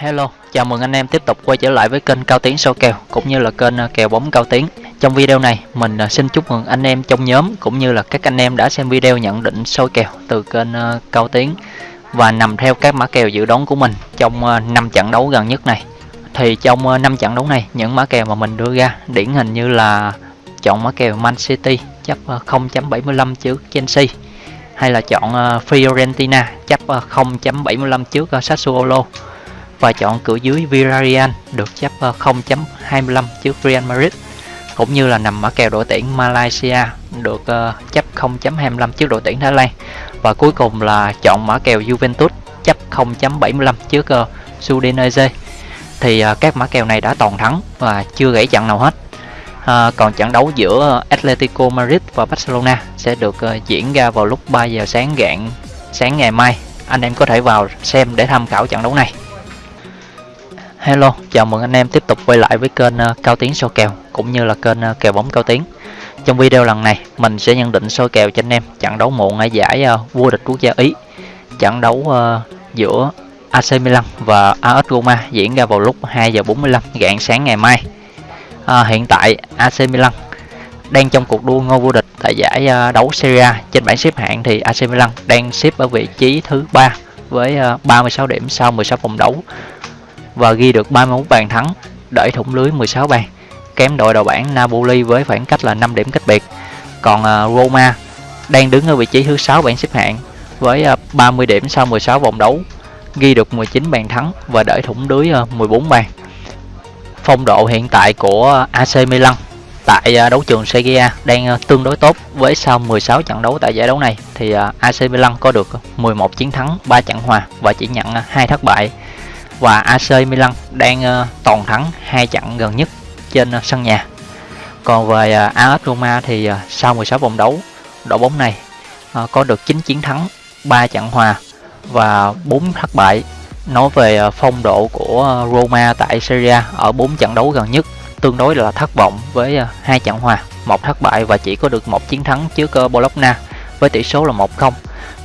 Hello, chào mừng anh em tiếp tục quay trở lại với kênh Cao Tiến Sâu Kèo cũng như là kênh à, kèo bóng Cao Tiến. Trong video này, mình à, xin chúc mừng anh em trong nhóm cũng như là các anh em đã xem video nhận định soi kèo từ kênh à, Cao Tiến và nằm theo các mã kèo dự đoán của mình trong 5 trận đấu gần nhất này. Thì trong 5 trận đấu này, những mã kèo mà mình đưa ra điển hình như là chọn mã kèo Man City chấp 0.75 trước Chelsea hay là chọn Fiorentina chấp 0.75 trước Sassuolo và chọn cửa dưới Villarreal được chấp 0.25 trước Real Madrid cũng như là nằm ở kèo đội tuyển Malaysia được ờ, chấp 0.25 trước đội tuyển Thái Lan. Và cuối cùng là chọn mã kèo Juventus chấp 0.75 trước uh, Udinese. Thì ờ, các mã kèo này đã toàn thắng và chưa gãy trận nào hết. À, còn trận đấu giữa Atletico Madrid và Barcelona sẽ được uh, diễn ra vào lúc 3 giờ sáng gạn sáng ngày mai. Anh em có thể vào xem để tham khảo trận đấu này. Hello, chào mừng anh em tiếp tục quay lại với kênh ờ, Cao Tiến soi kèo cũng như là kênh ờ, kèo bóng Cao Tiến. Trong video lần này, mình sẽ nhận định soi kèo cho anh em trận đấu muộn ở giải vua vô địch quốc gia Ý. Trận đấu uh, giữa AC Milan và AS Roma diễn ra vào lúc 2 giờ 45 rạng sáng ngày mai. À, hiện tại AC Milan đang trong cuộc đua ngôi vô địch tại giải uh, đấu Serie A trên bảng xếp hạng thì AC Milan đang xếp ở vị trí thứ ba với 36 điểm sau 16 vòng đấu và ghi được 31 bàn thắng, đẩy thủng lưới 16 bàn, kém đội đầu bảng Napoli với khoảng cách là 5 điểm cách biệt. Còn à, Roma đang đứng ở vị trí thứ 6 bảng xếp hạng với à, 30 điểm sau 16 vòng đấu, ghi được 19 bàn thắng và đẩy thủng lưới à, 14 bàn. Phong độ hiện tại của AC Milan tại đấu trường Serie A đang tương đối tốt với sau 16 trận đấu tại giải đấu này thì AC Milan có được 11 chiến thắng, 3 trận hòa và chỉ nhận 2 thất bại và AC Milan đang uh, toàn thắng hai trận gần nhất trên uh, sân nhà. Còn về ờ, uh, AS Roma thì uh, sau 16 vòng đấu, đội bóng này uh, có được 9 chiến thắng, 3 trận hòa và 4 thất bại. Nói về uh, phong độ của uh, Roma tại Serie A ở 4 trận đấu gần nhất tương đối là thất vọng với uh, hai trận hòa, một thất bại và chỉ có được một chiến thắng trước uh, Bologna với tỷ số là 1-0.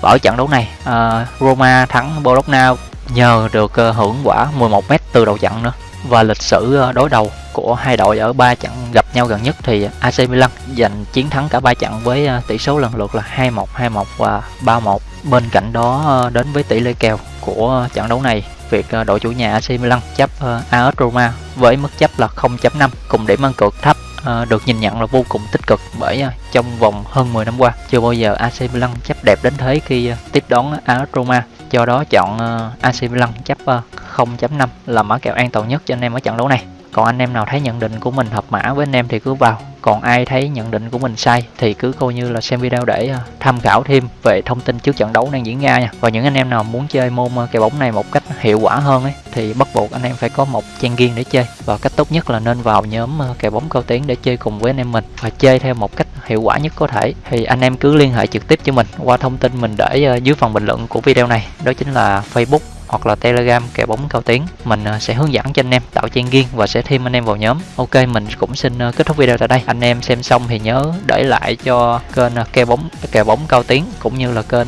Và ở trận đấu này, uh, Roma thắng Bologna nhờ được ờ, hưởng quả 11m từ đầu trận nữa và lịch sử ờ, đối đầu của hai đội ở ba trận gặp nhau gần nhất thì AC Milan giành chiến thắng cả ba trận với ờ, tỷ số lần lượt là 2-1, 2-1 và 3-1. Bên cạnh đó đến với tỷ lệ kèo của trận đấu này, việc đội chủ nhà AC Milan chấp AS Roma với mức chấp là 0.5 cùng điểm ăn cược thấp được nhìn nhận là vô cùng tích cực bởi trong vòng hơn 10 năm qua chưa bao giờ AC Milan chấp đẹp đến thế khi tiếp đón AS Roma do đó chọn ờ, AC Milan chấp 0.5 là mã kèo an toàn nhất cho anh em ở trận đấu này còn anh em nào thấy nhận định của mình hợp mã với anh em thì cứ vào. Còn ai thấy nhận định của mình sai thì cứ coi như là xem video để à, tham khảo thêm về thông tin trước trận đấu đang diễn ra nha. Và những anh em nào muốn chơi môn à, kèo bóng này một cách hiệu quả hơn ấy, thì bắt buộc anh em phải có một trang riêng để chơi. Và cách tốt nhất là nên vào nhóm à, kèo bóng cao tiến để chơi cùng với anh em mình và chơi theo một cách hiệu quả nhất có thể. Thì anh em cứ liên hệ trực tiếp cho mình qua thông tin mình để dưới phần bình luận của video này. Đó chính là facebook hoặc là telegram kèo bóng cao tiếng mình à, sẽ hướng dẫn cho anh em tạo trang riêng và sẽ thêm anh em vào nhóm. Ok, mình cũng xin à, kết thúc video tại đây. Anh em xem xong thì nhớ để lại cho kênh à, kèo bóng kèo bóng cao tiếng cũng như là kênh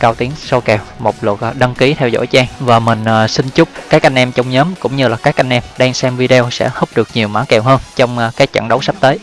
cao tiếng so kèo một lượt đăng ký theo dõi trang. Và mình xin chúc các anh em trong nhóm cũng như là các anh em đang xem video sẽ húp được nhiều mã kèo hơn trong các trận đấu sắp tới.